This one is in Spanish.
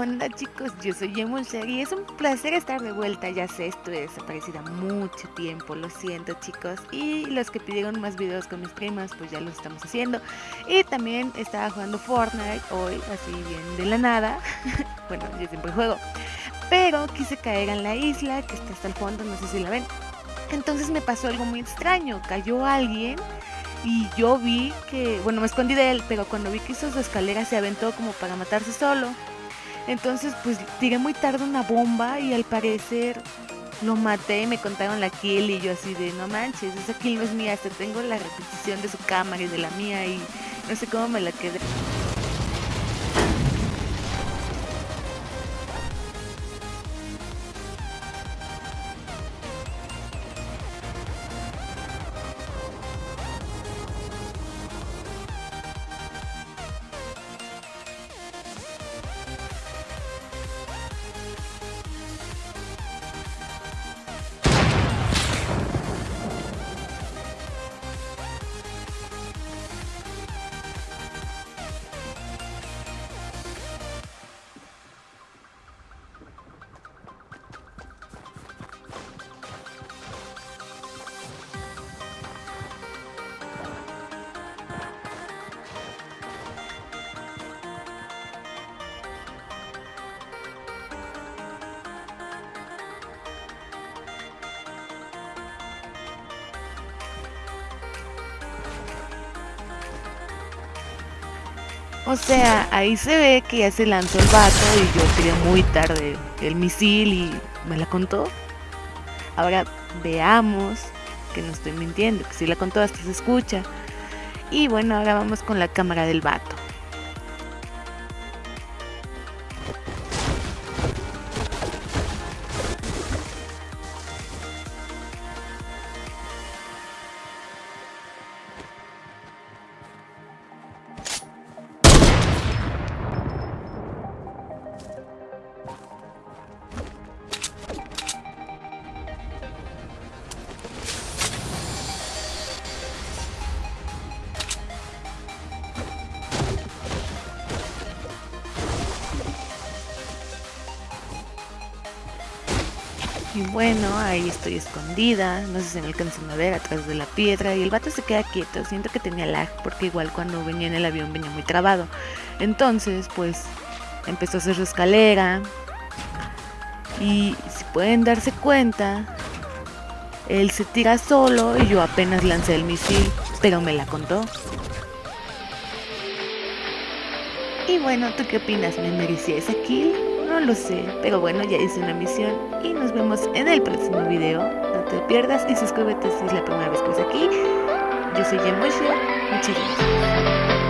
onda chicos? Yo soy Emulser y es un placer estar de vuelta, ya sé, estuve desaparecida mucho tiempo, lo siento chicos. Y los que pidieron más videos con mis primas, pues ya los estamos haciendo. Y también estaba jugando Fortnite hoy, así bien de la nada. Bueno, yo siempre juego. Pero quise caer en la isla, que está hasta el fondo, no sé si la ven. Entonces me pasó algo muy extraño, cayó alguien y yo vi que, bueno, me escondí de él, pero cuando vi que hizo su escalera se aventó como para matarse solo. Entonces, pues tiré muy tarde una bomba y al parecer lo maté me contaron la kill y yo así de, no manches, esa kill no es mía, hasta tengo la repetición de su cámara y de la mía y no sé cómo me la quedé. O sea, ahí se ve que ya se lanzó el vato y yo tiré muy tarde el misil y me la contó. Ahora veamos que no estoy mintiendo, que si la contó hasta se escucha. Y bueno, ahora vamos con la cámara del vato. Y bueno, ahí estoy escondida, no sé si me alcanzan a ver atrás de la piedra y el vato se queda quieto, siento que tenía lag porque igual cuando venía en el avión venía muy trabado. Entonces, pues empezó a hacer su escalera y si pueden darse cuenta, él se tira solo y yo apenas lancé el misil, pero me la contó. Y bueno, ¿tú qué opinas? ¿Me merecía esa kill? No lo sé, pero bueno, ya hice una misión y nos vemos en el próximo video. No te pierdas y suscríbete si es la primera vez que estás aquí. Yo soy Jen Muchas gracias.